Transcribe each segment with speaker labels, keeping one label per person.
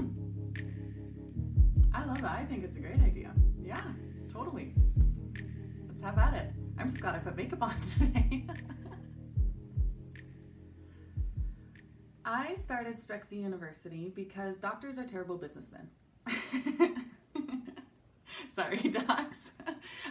Speaker 1: Hmm. I love it. I think it's a great idea. Yeah, totally. Let's have at it. I'm just glad I put makeup on today. I started Spexy University because doctors are terrible businessmen. Sorry, docs.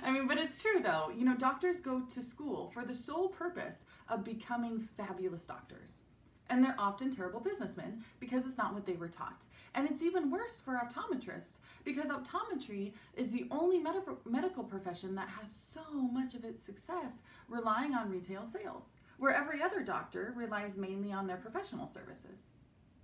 Speaker 1: I mean, but it's true though. You know, doctors go to school for the sole purpose of becoming fabulous doctors. And they're often terrible businessmen because it's not what they were taught. And it's even worse for optometrists because optometry is the only medical medical profession that has so much of its success relying on retail sales, where every other doctor relies mainly on their professional services.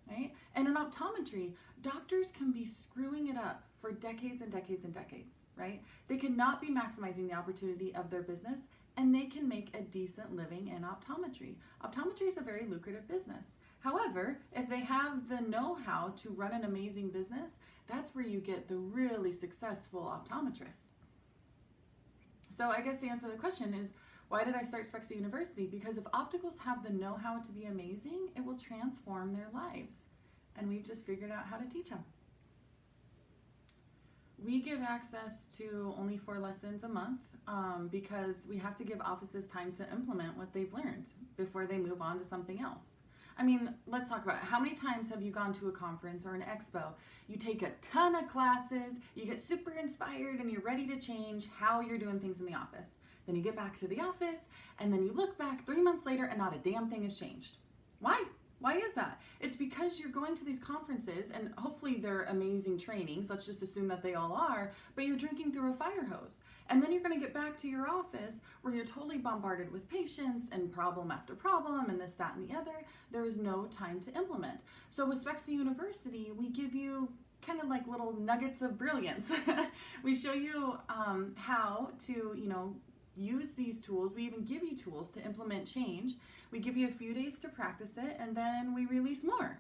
Speaker 1: Right? And in optometry, doctors can be screwing it up for decades and decades and decades, right? They cannot be maximizing the opportunity of their business and they can make a decent living in optometry. Optometry is a very lucrative business. However, if they have the know-how to run an amazing business, that's where you get the really successful optometrist. So I guess the answer to the question is, why did I start Spexy University? Because if opticals have the know-how to be amazing, it will transform their lives. And we've just figured out how to teach them. We give access to only four lessons a month um, because we have to give offices time to implement what they've learned before they move on to something else. I mean, let's talk about it. How many times have you gone to a conference or an expo? You take a ton of classes, you get super inspired, and you're ready to change how you're doing things in the office. Then you get back to the office, and then you look back three months later, and not a damn thing has changed. Why? Why is that? It's because you're going to these conferences and hopefully they're amazing trainings. Let's just assume that they all are, but you're drinking through a fire hose. And then you're going to get back to your office where you're totally bombarded with patients and problem after problem and this, that, and the other. There is no time to implement. So with Spexy University, we give you kind of like little nuggets of brilliance. we show you um, how to, you know, use these tools. We even give you tools to implement change. We give you a few days to practice it and then we release more.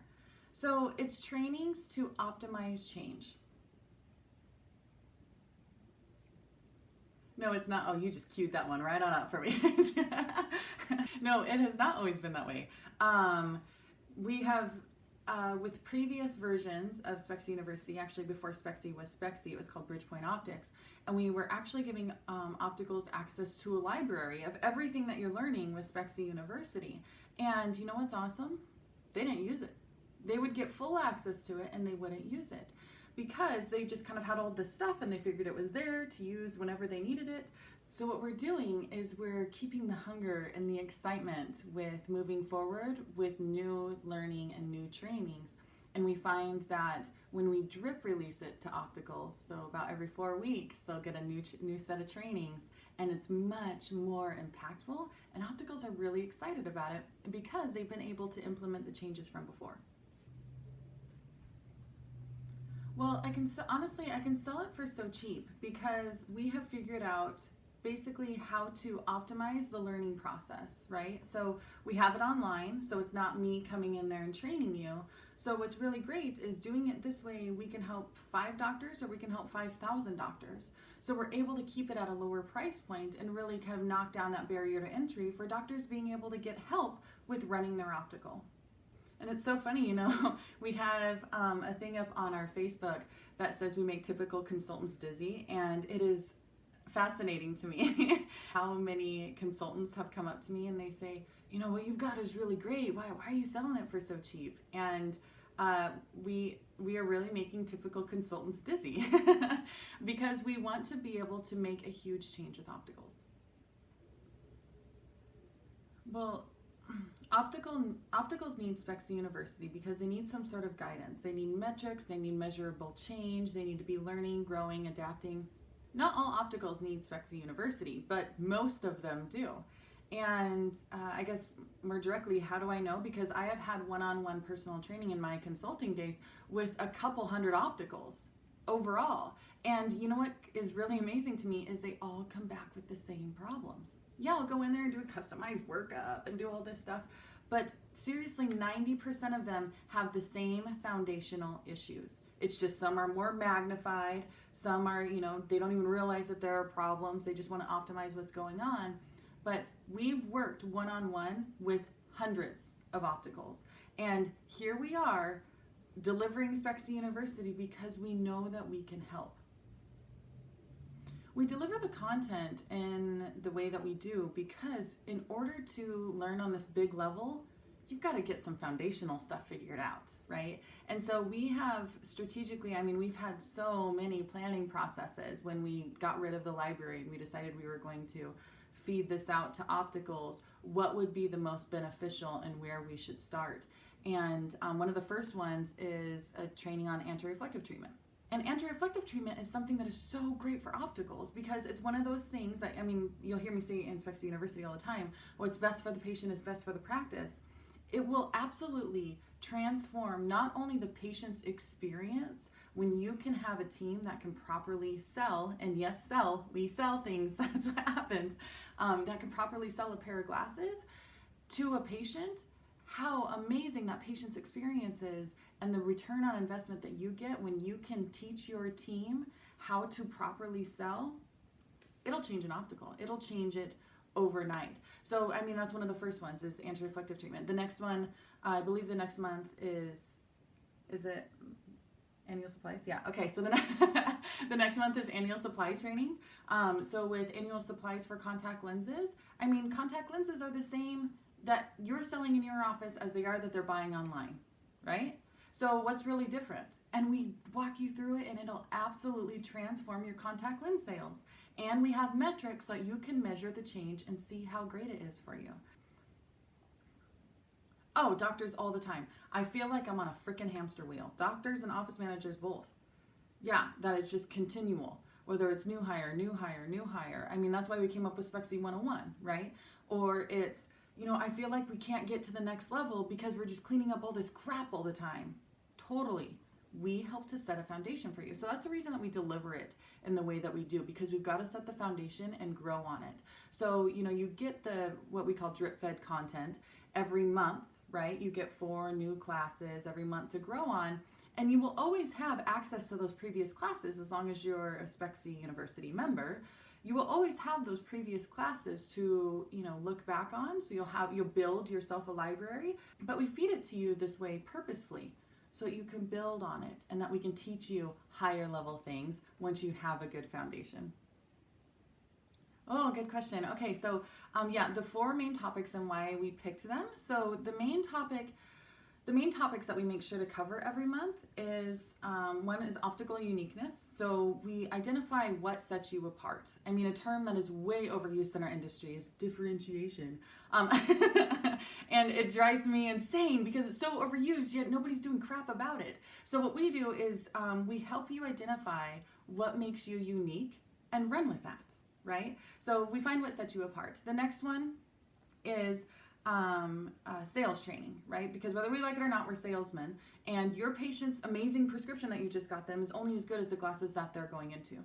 Speaker 1: So it's trainings to optimize change. No, it's not. Oh, you just queued that one right on up for me. no, it has not always been that way. Um, we have uh, with previous versions of Spexy University, actually before Spexy was Spexy, it was called Bridgepoint Optics, and we were actually giving um, opticals access to a library of everything that you're learning with Spexy University. And you know what's awesome? They didn't use it. They would get full access to it and they wouldn't use it because they just kind of had all this stuff and they figured it was there to use whenever they needed it. So what we're doing is we're keeping the hunger and the excitement with moving forward with new learning and new trainings. And we find that when we drip release it to opticals, so about every four weeks, they'll get a new, new set of trainings and it's much more impactful. And opticals are really excited about it because they've been able to implement the changes from before. Well, I can honestly, I can sell it for so cheap because we have figured out basically how to optimize the learning process, right? So we have it online, so it's not me coming in there and training you. So what's really great is doing it this way, we can help five doctors or we can help 5,000 doctors. So we're able to keep it at a lower price point and really kind of knock down that barrier to entry for doctors being able to get help with running their optical. And it's so funny, you know, we have um, a thing up on our Facebook that says we make typical consultants dizzy and it is fascinating to me how many consultants have come up to me and they say, you know, what you've got is really great. Why, why are you selling it for so cheap? And uh, we we are really making typical consultants dizzy because we want to be able to make a huge change with opticals. Well, optical opticals need Spexy University because they need some sort of guidance. They need metrics, they need measurable change, they need to be learning, growing, adapting. Not all opticals need Spexy University, but most of them do. And uh, I guess more directly, how do I know? Because I have had one-on-one -on -one personal training in my consulting days with a couple hundred opticals overall. And you know what is really amazing to me is they all come back with the same problems. Yeah, I'll go in there and do a customized workup and do all this stuff. But seriously, 90% of them have the same foundational issues. It's just some are more magnified, some are, you know, they don't even realize that there are problems. They just want to optimize what's going on. But we've worked one-on-one -on -one with hundreds of opticals. And here we are delivering Spexy University because we know that we can help. We deliver the content in the way that we do because in order to learn on this big level, you've got to get some foundational stuff figured out, right? And so we have strategically, I mean, we've had so many planning processes when we got rid of the library and we decided we were going to feed this out to opticals, what would be the most beneficial and where we should start. And um, one of the first ones is a training on anti-reflective treatment. And anti-reflective treatment is something that is so great for opticals because it's one of those things that, I mean, you'll hear me say in Spexy University all the time, what's best for the patient is best for the practice. It will absolutely transform not only the patient's experience when you can have a team that can properly sell, and yes, sell, we sell things, that's what happens, um, that can properly sell a pair of glasses to a patient, how amazing that patient's experience is and the return on investment that you get when you can teach your team how to properly sell, it'll change an optical. It'll change it overnight. So, I mean, that's one of the first ones is anti-reflective treatment. The next one, I believe the next month is, is it annual supplies? Yeah. Okay. So the, ne- the next month is annual supply training. Um, so with annual supplies for contact lenses, I mean, contact lenses are the same that you're selling in your office as they are that they're buying online, right? So what's really different? And we walk you through it and it'll absolutely transform your contact lens sales. And we have metrics so you can measure the change and see how great it is for you. Oh, doctors all the time. I feel like I'm on a freaking hamster wheel. Doctors and office managers both. Yeah, that is just continual. Whether it's new hire, new hire, new hire. I mean, that's why we came up with Spexy 101, right? Or it's, you know, I feel like we can't get to the next level because we're just cleaning up all this crap all the time. Totally. We help to set a foundation for you. So that's the reason that we deliver it in the way that we do because we've got to set the foundation and grow on it. So, you know, you get the what we call drip fed content every month, right? You get four new classes every month to grow on. And you will always have access to those previous classes as long as you're a Spexy University member. You will always have those previous classes to, you know, look back on. So you'll have you'll build yourself a library, but we feed it to you this way purposefully so you can build on it and that we can teach you higher level things once you have a good foundation. Oh, good question. Okay, so um, yeah, the four main topics and why we picked them. So the main topic the main topics that we make sure to cover every month is um, one is optical uniqueness. So we identify what sets you apart. I mean, a term that is way overused in our industry is differentiation. Um, and it drives me insane because it's so overused, yet nobody's doing crap about it. So what we do is um, we help you identify what makes you unique and run with that, right? So we find what sets you apart. The next one is um, uh, sales training, right? Because whether we like it or not, we're salesmen. And your patient's amazing prescription that you just got them is only as good as the glasses that they're going into,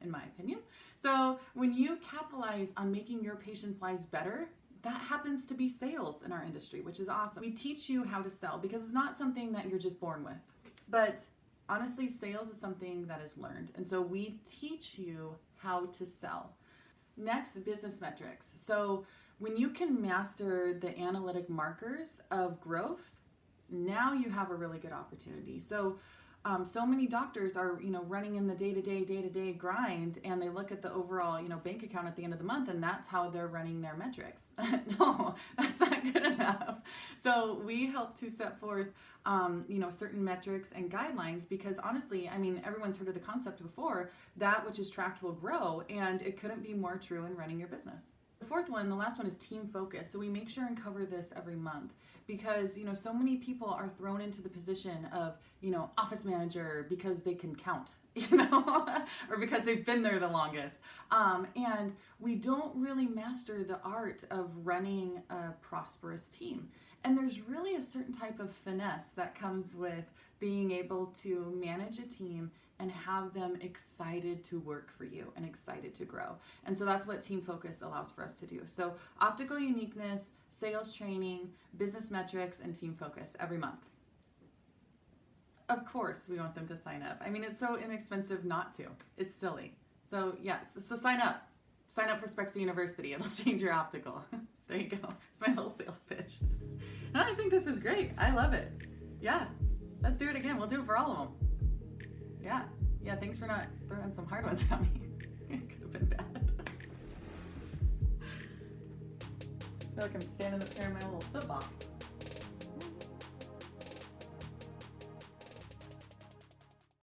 Speaker 1: in my opinion. So when you capitalize on making your patients' lives better, that happens to be sales in our industry, which is awesome. We teach you how to sell because it's not something that you're just born with. But honestly, sales is something that is learned. And so we teach you how to sell. Next, business metrics. So when you can master the analytic markers of growth, now you have a really good opportunity. So, um, so many doctors are, you know, running in the day-to-day, day-to-day grind, and they look at the overall, you know, bank account at the end of the month, and that's how they're running their metrics. no, that's not good enough. So we help to set forth, um, you know, certain metrics and guidelines because honestly, I mean, everyone's heard of the concept before. That which is tracked will grow, and it couldn't be more true in running your business. The fourth one, the last one is team focus. So we make sure and cover this every month because, you know, so many people are thrown into the position of, you know, office manager because they can count, you know, or because they've been there the longest. Um, and we don't really master the art of running a prosperous team. And there's really a certain type of finesse that comes with being able to manage a team and have them excited to work for you and excited to grow. And so that's what Team Focus allows for us to do. So, optical uniqueness, sales training, business metrics, and Team Focus every month. Of course, we want them to sign up. I mean, it's so inexpensive not to. It's silly. So, yes, so sign up. Sign up for Spexy University. It'll change your optical. there you go. It's my little sales pitch. I think this is great. I love it. Yeah. Let's do it again. We'll do it for all of them. Yeah. Yeah, thanks for not throwing some hard ones at me. it could have been bad. I feel like I'm standing up here in my little soapbox.